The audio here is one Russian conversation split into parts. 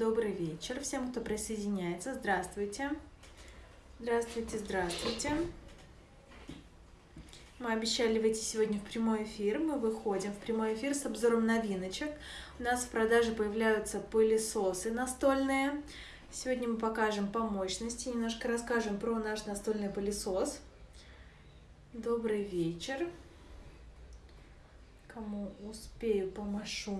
Добрый вечер всем, кто присоединяется. Здравствуйте. Здравствуйте, здравствуйте. Мы обещали выйти сегодня в прямой эфир. Мы выходим в прямой эфир с обзором новиночек. У нас в продаже появляются пылесосы настольные. Сегодня мы покажем по мощности, немножко расскажем про наш настольный пылесос. Добрый вечер. Кому успею, помашу.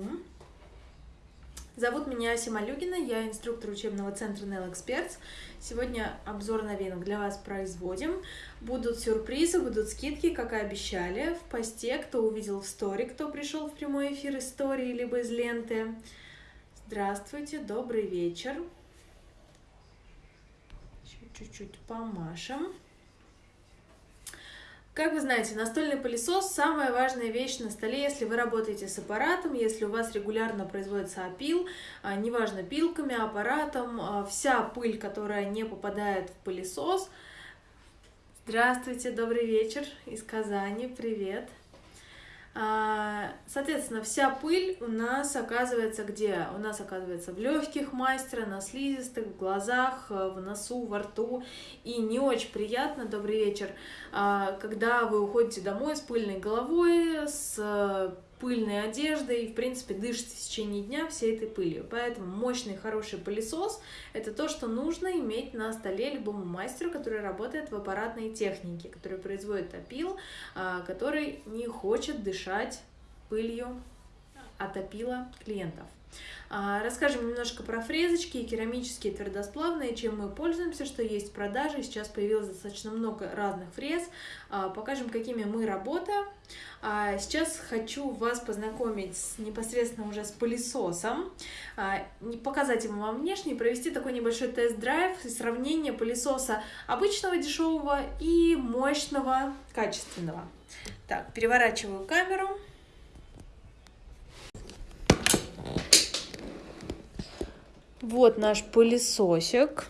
Зовут меня Асима Люгина, я инструктор учебного центра Nell Experts. Сегодня обзор новинок для вас производим. Будут сюрпризы, будут скидки, как и обещали. В посте, кто увидел в стори, кто пришел в прямой эфир истории, либо из ленты. Здравствуйте, добрый вечер. Чуть-чуть помашем. Как вы знаете, настольный пылесос – самая важная вещь на столе, если вы работаете с аппаратом, если у вас регулярно производится опил, а, неважно, пилками, аппаратом, а, вся пыль, которая не попадает в пылесос. Здравствуйте, добрый вечер из Казани, привет! А, соответственно, вся пыль у нас оказывается где? У нас оказывается в легких мастера, на слизистых, в глазах, э, в носу, во рту. И не очень приятно, добрый вечер, а, когда вы уходите домой с пыльной головой, с пыльной одеждой и, в принципе, дышите в течение дня всей этой пылью. Поэтому мощный, хороший пылесос – это то, что нужно иметь на столе любому мастеру, который работает в аппаратной технике, который производит опил, а, который не хочет дышать пылью от опила клиентов. А, расскажем немножко про фрезочки и керамические твердосплавные, чем мы пользуемся, что есть в продаже. Сейчас появилось достаточно много разных фрез. А, покажем, какими мы работаем. А, сейчас хочу вас познакомить с, непосредственно уже с пылесосом, показать ему вам внешне, провести такой небольшой тест-драйв и сравнение пылесоса обычного дешевого и мощного качественного. Так, переворачиваю камеру. Вот наш пылесосик.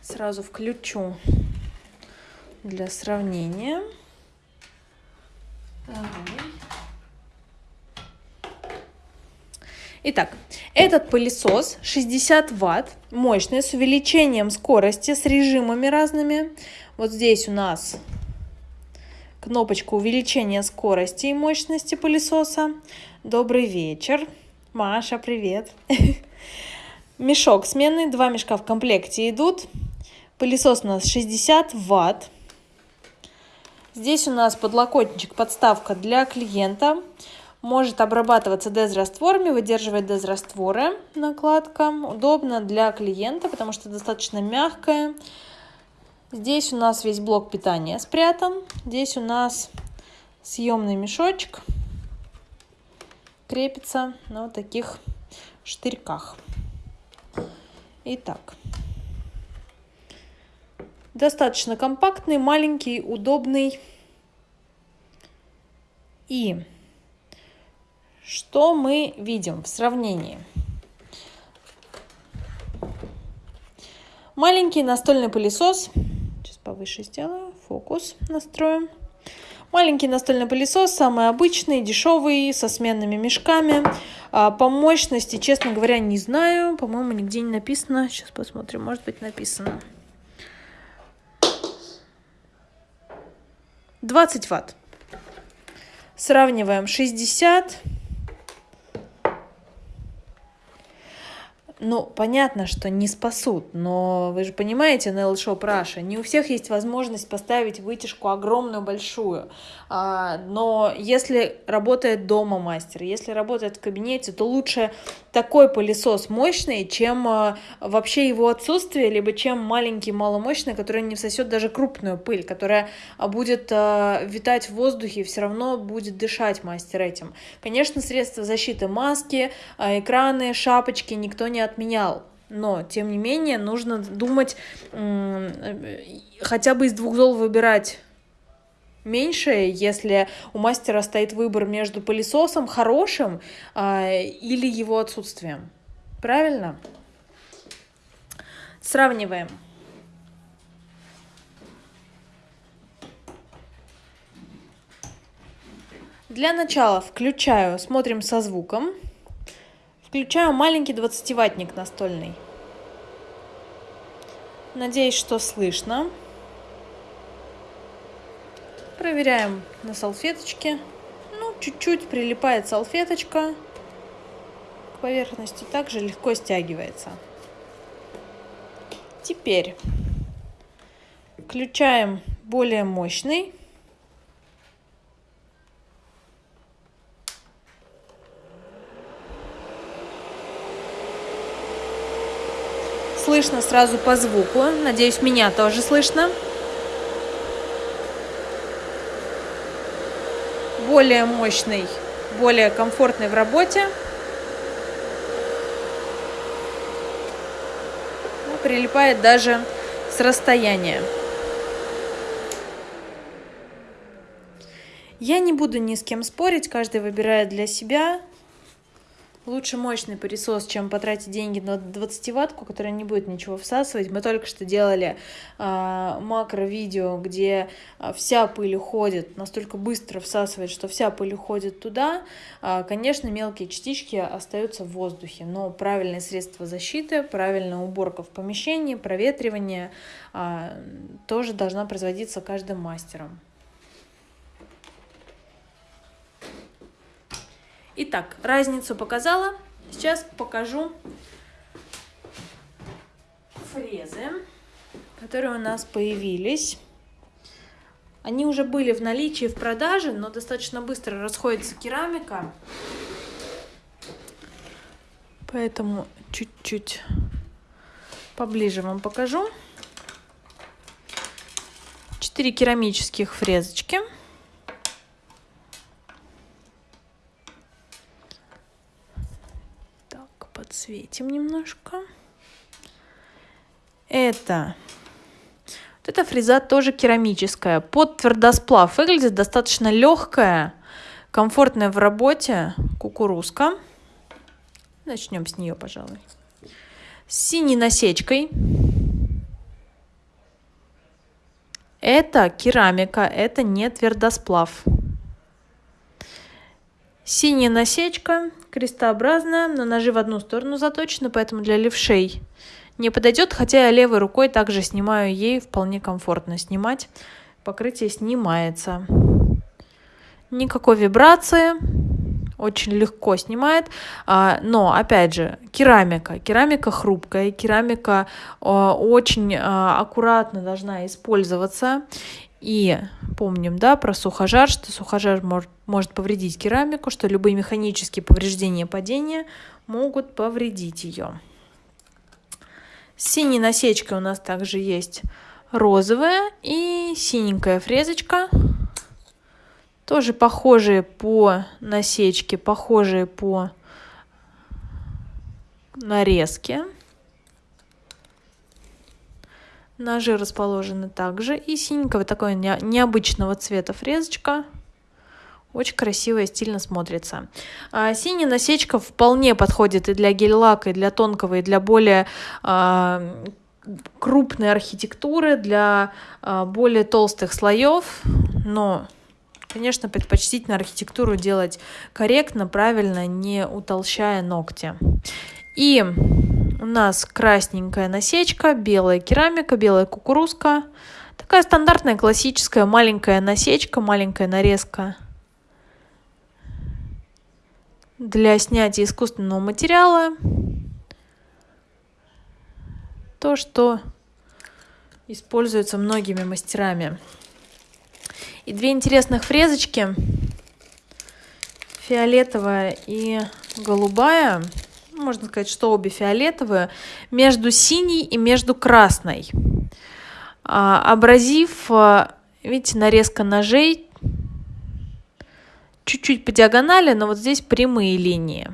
Сразу включу для сравнения. Итак, этот пылесос 60 ватт, мощный, с увеличением скорости, с режимами разными. Вот здесь у нас кнопочка увеличения скорости и мощности пылесоса. Добрый вечер. Маша, привет. Мешок сменный, два мешка в комплекте идут. Пылесос у нас 60 ватт. Здесь у нас подлокотничек, подставка для клиента. Может обрабатываться дезрастворами, выдерживать дезрастворы накладка. Удобно для клиента, потому что достаточно мягкая. Здесь у нас весь блок питания спрятан. Здесь у нас съемный мешочек крепится на вот таких штырьках. Итак, достаточно компактный, маленький, удобный. И что мы видим в сравнении? Маленький настольный пылесос. Сейчас повыше сделаю. Фокус настроим. Маленький настольный пылесос, самый обычный, дешевый, со сменными мешками. А, по мощности, честно говоря, не знаю. По-моему, нигде не написано. Сейчас посмотрим, может быть написано. 20 ватт. Сравниваем 60 Ну, понятно, что не спасут, но вы же понимаете, на Shop Russia, не у всех есть возможность поставить вытяжку огромную, большую. А, но если работает дома мастер, если работает в кабинете, то лучше такой пылесос мощный, чем а, вообще его отсутствие, либо чем маленький, маломощный, который не всосет даже крупную пыль, которая будет а, витать в воздухе и все равно будет дышать мастер этим. Конечно, средства защиты маски, экраны, шапочки никто не отменял. Но, тем не менее, нужно думать, хотя бы из двух зол выбирать меньшее, если у мастера стоит выбор между пылесосом хорошим а, или его отсутствием. Правильно? Сравниваем. Для начала включаю, смотрим со звуком. Включаю маленький 20-ваттник настольный. Надеюсь, что слышно. Проверяем на салфеточке. Ну, чуть-чуть прилипает салфеточка к поверхности, также легко стягивается. Теперь включаем более мощный. Слышно сразу по звуку. Надеюсь, меня тоже слышно. Более мощный, более комфортный в работе. Ну, прилипает даже с расстояния. Я не буду ни с кем спорить, каждый выбирает для себя. Лучше мощный пылесос, чем потратить деньги на 20-ваттку, которая не будет ничего всасывать. Мы только что делали э, макро-видео, где э, вся пыль уходит, настолько быстро всасывает, что вся пыль уходит туда. Э, конечно, мелкие частички остаются в воздухе, но правильные средства защиты, правильная уборка в помещении, проветривание э, тоже должна производиться каждым мастером. Итак, разницу показала. Сейчас покажу фрезы, которые у нас появились. Они уже были в наличии в продаже, но достаточно быстро расходится керамика. Поэтому чуть-чуть поближе вам покажу. Четыре керамических фрезочки. Подсветим немножко. Это вот эта фреза тоже керамическая. Под твердосплав выглядит достаточно легкая, комфортная в работе кукурузка. Начнем с нее, пожалуй. С синей насечкой. Это керамика, это не твердосплав. Синяя насечка, крестообразная, но ножи в одну сторону заточены, поэтому для левшей не подойдет, хотя я левой рукой также снимаю ей вполне комфортно снимать. Покрытие снимается. Никакой вибрации, очень легко снимает, а, но опять же керамика, керамика хрупкая, керамика а, очень а, аккуратно должна использоваться и помним, да, про сухожар, что сухожар может, может повредить керамику, что любые механические повреждения падения могут повредить ее. С синей насечкой у нас также есть розовая и синенькая фрезочка. Тоже похожие по насечке, похожие по нарезке. Ножи расположены также. И синенького такого необычного цвета фрезочка. Очень красиво и стильно смотрится. А, синяя насечка вполне подходит и для гель-лака, и для тонкого, и для более а, крупной архитектуры, для а, более толстых слоев. Но, конечно, предпочтительно архитектуру делать корректно, правильно, не утолщая ногти. И у нас красненькая насечка, белая керамика, белая кукурузка. Такая стандартная классическая маленькая насечка, маленькая нарезка для снятия искусственного материала. То, что используется многими мастерами. И две интересных фрезочки, фиолетовая и голубая – можно сказать, что обе фиолетовые, между синей и между красной. Абразив, а, видите, нарезка ножей чуть-чуть по диагонали, но вот здесь прямые линии.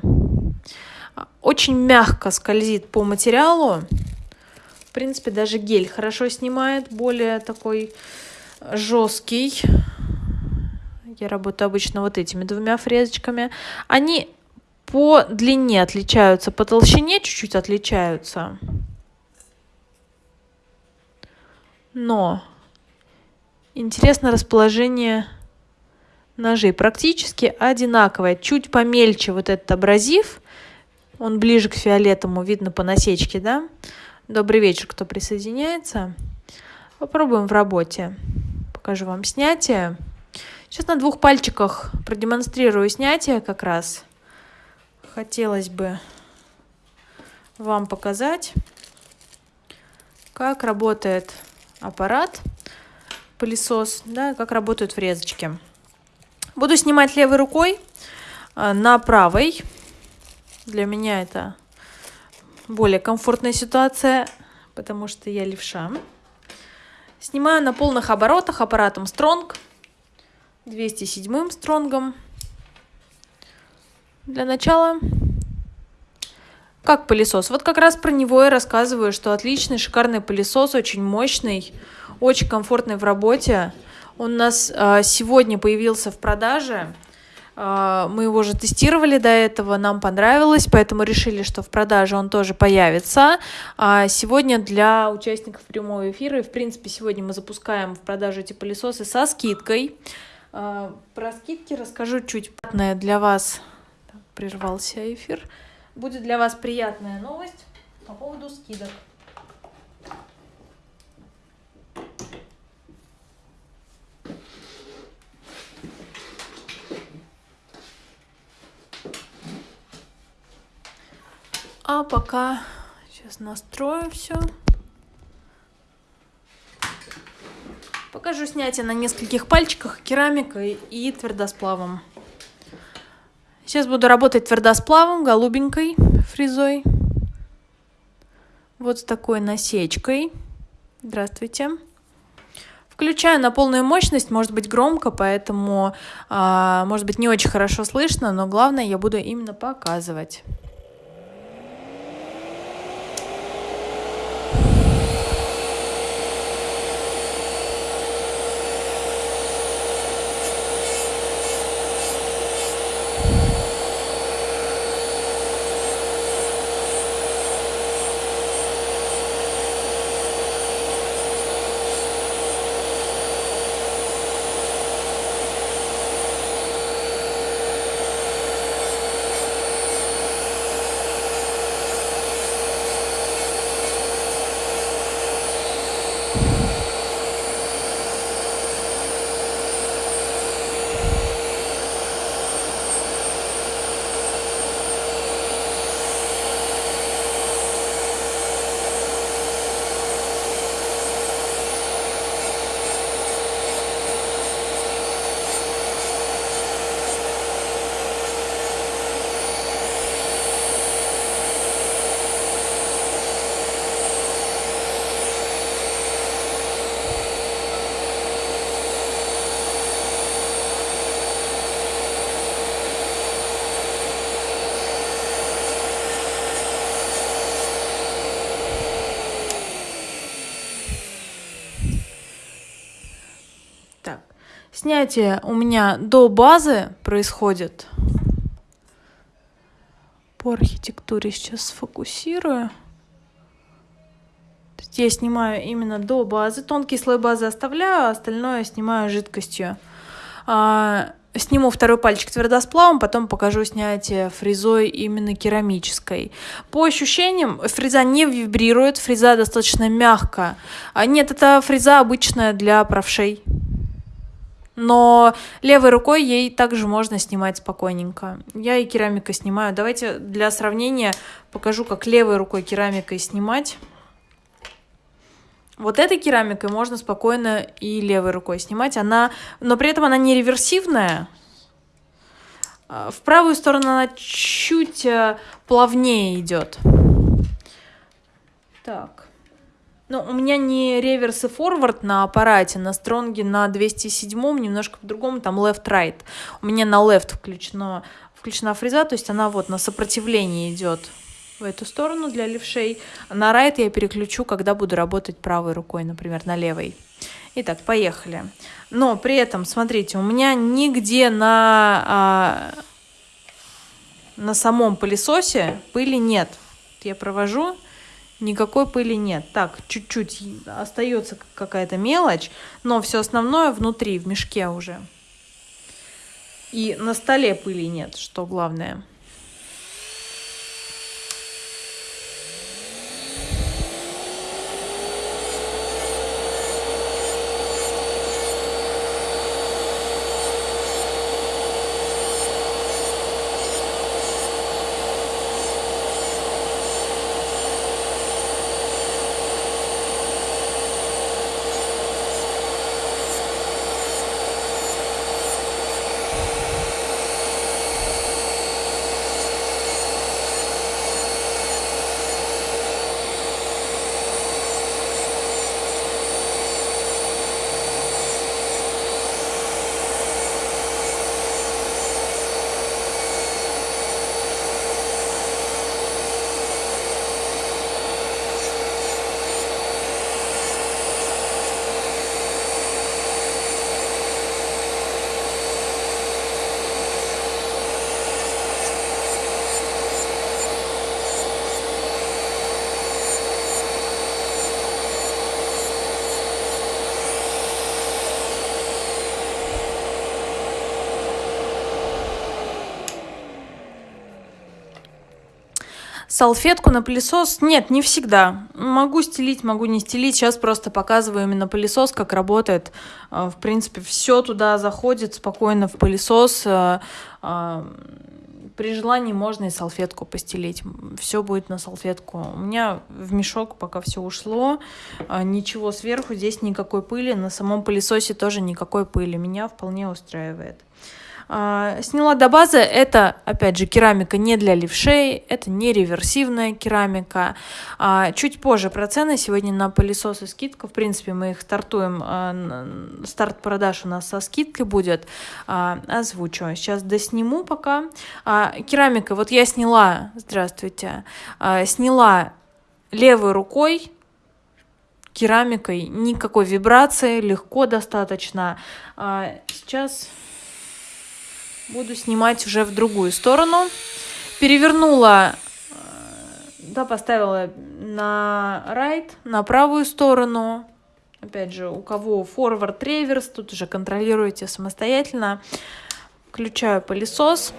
Очень мягко скользит по материалу. В принципе, даже гель хорошо снимает, более такой жесткий. Я работаю обычно вот этими двумя фрезочками. Они по длине отличаются, по толщине чуть-чуть отличаются. Но интересно расположение ножей. Практически одинаковое. Чуть помельче вот этот абразив, Он ближе к фиолетовому, видно по насечке, да? Добрый вечер, кто присоединяется. Попробуем в работе. Покажу вам снятие. Сейчас на двух пальчиках продемонстрирую снятие как раз. Хотелось бы вам показать, как работает аппарат, пылесос, да, как работают врезочки. Буду снимать левой рукой э, на правой. Для меня это более комфортная ситуация, потому что я левша. Снимаю на полных оборотах аппаратом Strong, 207 стронгом. Для начала как пылесос? Вот как раз про него я рассказываю, что отличный, шикарный пылесос, очень мощный, очень комфортный в работе. Он у нас э, сегодня появился в продаже. Э, мы его уже тестировали до этого, нам понравилось, поэтому решили, что в продаже он тоже появится. А сегодня для участников прямого эфира, и в принципе сегодня мы запускаем в продажу эти пылесосы со скидкой. Э, про скидки расскажу чуть для вас. Прервался эфир будет для вас приятная новость по поводу скидок. А пока сейчас настрою все. Покажу снятие на нескольких пальчиках керамикой и твердосплавом. Сейчас буду работать твердосплавом, голубенькой фрезой. Вот с такой насечкой. Здравствуйте. Включаю на полную мощность, может быть громко, поэтому, а, может быть, не очень хорошо слышно, но главное я буду именно показывать. Снятие у меня до базы происходит. По архитектуре сейчас сфокусирую. Я снимаю именно до базы. Тонкий слой базы оставляю, а остальное снимаю жидкостью. А, сниму второй пальчик твердосплавом, потом покажу снятие фрезой именно керамической. По ощущениям, фреза не вибрирует, фреза достаточно мягкая. А нет, это фреза обычная для правшей но левой рукой ей также можно снимать спокойненько. Я и керамикой снимаю. Давайте для сравнения покажу, как левой рукой керамикой снимать. Вот этой керамикой можно спокойно и левой рукой снимать. Она, но при этом она не реверсивная. А, в правую сторону она чуть э, плавнее идет. Так. Ну, у меня не реверс и форвард на аппарате, на стронге на 207 немножко по-другому, там left-right. У меня на left включено, включена фреза, то есть она вот на сопротивлении идет в эту сторону для левшей. На right я переключу, когда буду работать правой рукой, например, на левой. Итак, поехали. Но при этом, смотрите, у меня нигде на, а, на самом пылесосе пыли нет. Я провожу никакой пыли нет. Так, чуть-чуть остается какая-то мелочь, но все основное внутри, в мешке уже. И на столе пыли нет, что главное. Салфетку на пылесос? Нет, не всегда. Могу стелить, могу не стелить. Сейчас просто показываю именно пылесос, как работает. В принципе, все туда заходит спокойно в пылесос при желании можно и салфетку постелить. Все будет на салфетку. У меня в мешок пока все ушло. А, ничего сверху, здесь никакой пыли. На самом пылесосе тоже никакой пыли. Меня вполне устраивает. А, сняла до базы. Это, опять же, керамика не для левшей, это не реверсивная керамика. А, чуть позже про цены. Сегодня на пылесосы скидка. В принципе, мы их стартуем. А, старт продаж у нас со скидкой будет. Озвучу. Сейчас досниму пока. Керамика. Вот я сняла, здравствуйте, сняла левой рукой керамикой, никакой вибрации, легко достаточно. Сейчас буду снимать уже в другую сторону. Перевернула, э, да, поставила на right, на правую сторону. Опять же, у кого forward реверс, тут уже контролируйте самостоятельно. Включаю пылесос.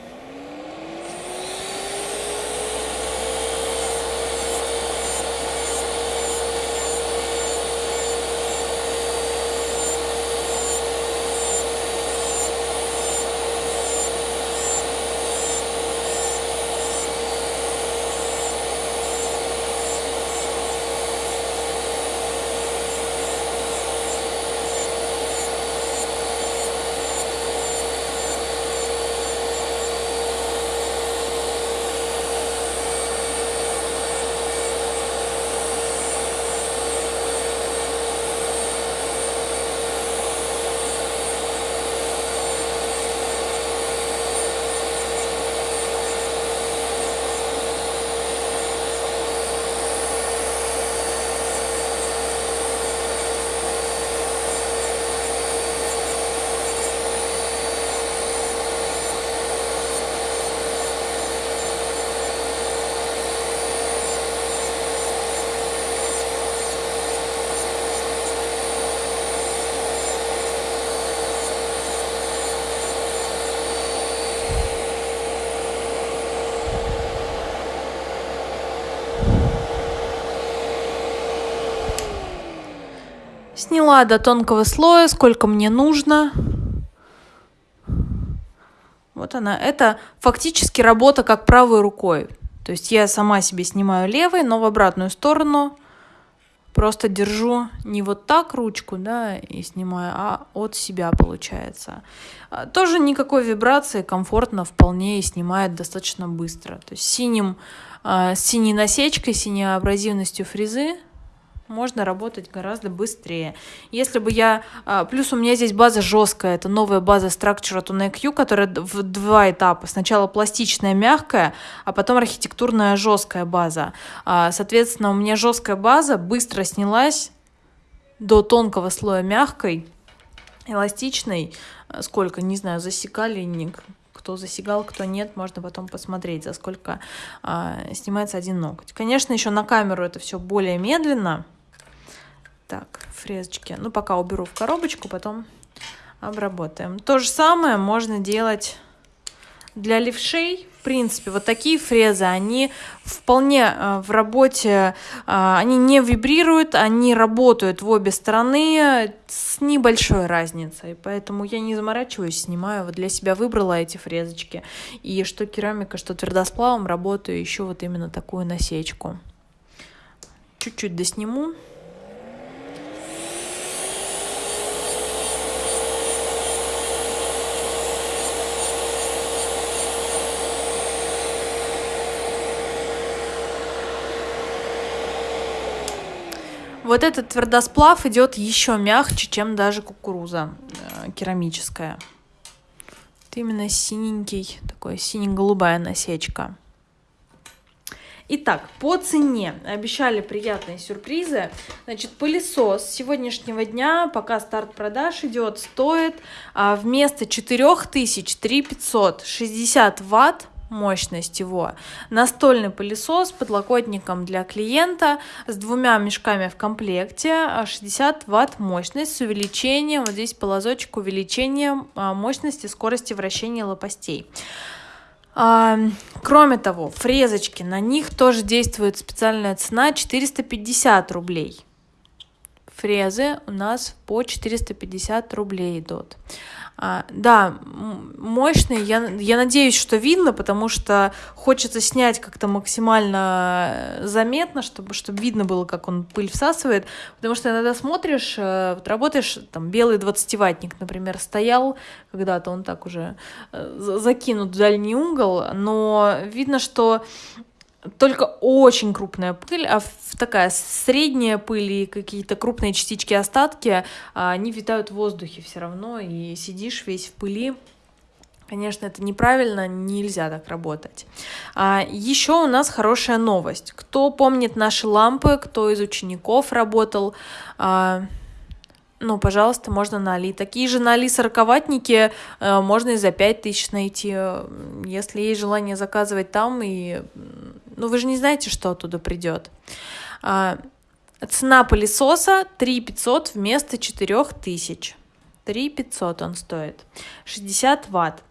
Сняла до тонкого слоя, сколько мне нужно. Вот она. Это фактически работа как правой рукой. То есть я сама себе снимаю левой, но в обратную сторону просто держу не вот так ручку, да, и снимаю, а от себя получается. А, тоже никакой вибрации, комфортно вполне и снимает достаточно быстро. То есть синим, а, с синей насечкой, синей абразивностью фрезы можно работать гораздо быстрее. Если бы я... А, плюс у меня здесь база жесткая, это новая база Structure от UNEQ, которая в два этапа. Сначала пластичная, мягкая, а потом архитектурная жесткая база. А, соответственно, у меня жесткая база быстро снялась до тонкого слоя мягкой, эластичной. Сколько, не знаю, засекали, кто засигал, кто нет, можно потом посмотреть, за сколько а, снимается один ноготь. Конечно, еще на камеру это все более медленно, так, фрезочки. Ну, пока уберу в коробочку, потом обработаем. То же самое можно делать для левшей. В принципе, вот такие фрезы, они вполне э, в работе, э, они не вибрируют, они работают в обе стороны с небольшой разницей. Поэтому я не заморачиваюсь, снимаю. Вот для себя выбрала эти фрезочки. И что керамика, что твердосплавом работаю еще вот именно такую насечку. Чуть-чуть досниму. Вот этот твердосплав идет еще мягче, чем даже кукуруза э, керамическая. Это именно синенький, такой сине-голубая насечка. Итак, по цене обещали приятные сюрпризы. Значит, пылесос с сегодняшнего дня, пока старт продаж идет, стоит а, вместо 4000 3560 ватт мощность его. Настольный пылесос с подлокотником для клиента с двумя мешками в комплекте, 60 а, ватт мощность с увеличением, вот здесь полозочек увеличением а, мощности скорости вращения лопастей. А, кроме того, фрезочки, на них тоже действует специальная цена 450 рублей. Фрезы у нас по 450 рублей идут. А, да, мощный. Я, я надеюсь, что видно, потому что хочется снять как-то максимально э, заметно, чтобы, чтобы видно было, как он пыль всасывает. Потому что иногда смотришь, э, вот работаешь, там белый 20-ваттник, например, стоял когда-то, он так уже э, закинут в дальний угол, но видно, что только очень крупная пыль, а такая средняя пыль и какие-то крупные частички остатки, а, они витают в воздухе все равно, и сидишь весь в пыли. Конечно, это неправильно, нельзя так работать. А, еще у нас хорошая новость. Кто помнит наши лампы, кто из учеников работал, а, ну, пожалуйста, можно на Али. Такие же на Али сороковатники э, можно и за 5 тысяч найти. Если есть желание заказывать там, и... ну, вы же не знаете, что оттуда придет. А, цена пылесоса 3 500 вместо 4 тысяч. 3 500 он стоит. 60 ватт.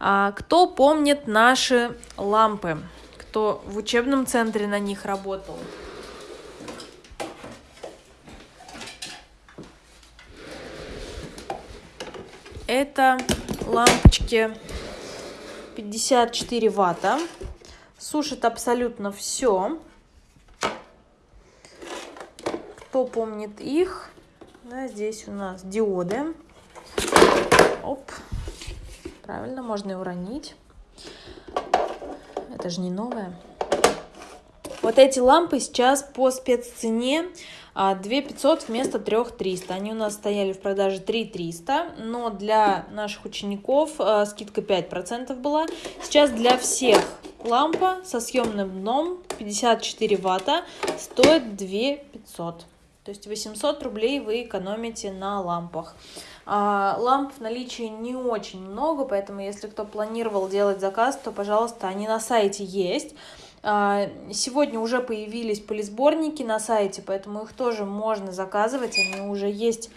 А, кто помнит наши лампы? Кто в учебном центре на них работал? Это лампочки 54 ватта. Сушит абсолютно все. Кто помнит их? Да, здесь у нас диоды. Оп. Правильно, можно и уронить. Это же не новое. Вот эти лампы сейчас по спеццене 2 500 вместо 3 300. Они у нас стояли в продаже 3 300, но для наших учеников э, скидка 5% была. Сейчас для всех лампа со съемным дном 54 ватта стоит 2 500. То есть 800 рублей вы экономите на лампах. А, ламп в наличии не очень много, поэтому если кто планировал делать заказ, то, пожалуйста, они на сайте есть. А, сегодня уже появились полисборники на сайте, поэтому их тоже можно заказывать. Они уже есть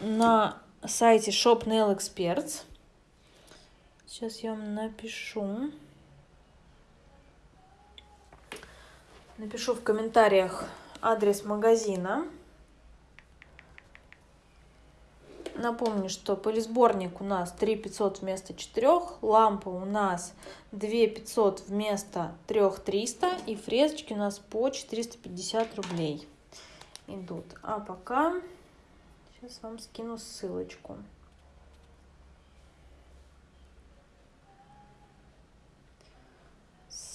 на сайте Shop Nail Experts. Сейчас я вам напишу. Напишу в комментариях адрес магазина. Напомню, что полисборник у нас 3 500 вместо 4, лампа у нас 2 500 вместо 3 300 и фрезочки у нас по 450 рублей идут. А пока сейчас вам скину ссылочку.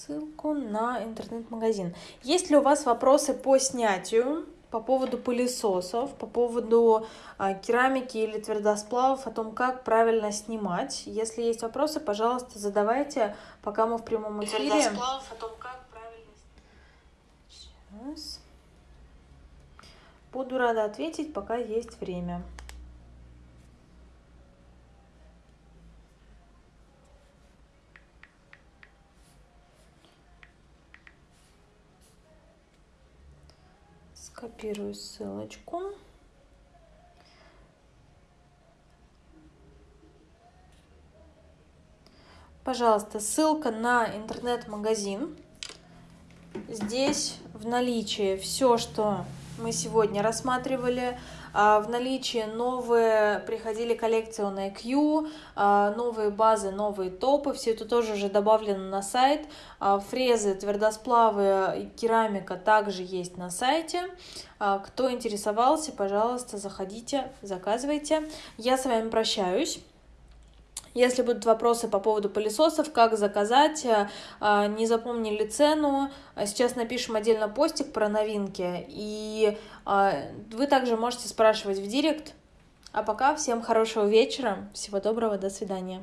ссылку на интернет-магазин. Есть ли у вас вопросы по снятию? По поводу пылесосов, по поводу а, керамики или твердосплавов, о том, как правильно снимать. Если есть вопросы, пожалуйста, задавайте, пока мы в прямом эфире. Твердосплавов, о том, как правильно Сейчас. Буду рада ответить, пока есть время. Копирую ссылочку. Пожалуйста, ссылка на интернет-магазин. Здесь в наличии все, что мы сегодня рассматривали. А, в наличии новые приходили коллекции on IQ, а, новые базы, новые топы. Все это тоже уже добавлено на сайт. А, фрезы, твердосплавы, керамика также есть на сайте. Кто интересовался, пожалуйста, заходите, заказывайте. Я с вами прощаюсь. Если будут вопросы по поводу пылесосов, как заказать, э, а, не запомнили цену, а сейчас напишем отдельно постик про новинки. И а, вы также можете спрашивать в директ. А пока всем хорошего вечера, всего доброго, до свидания.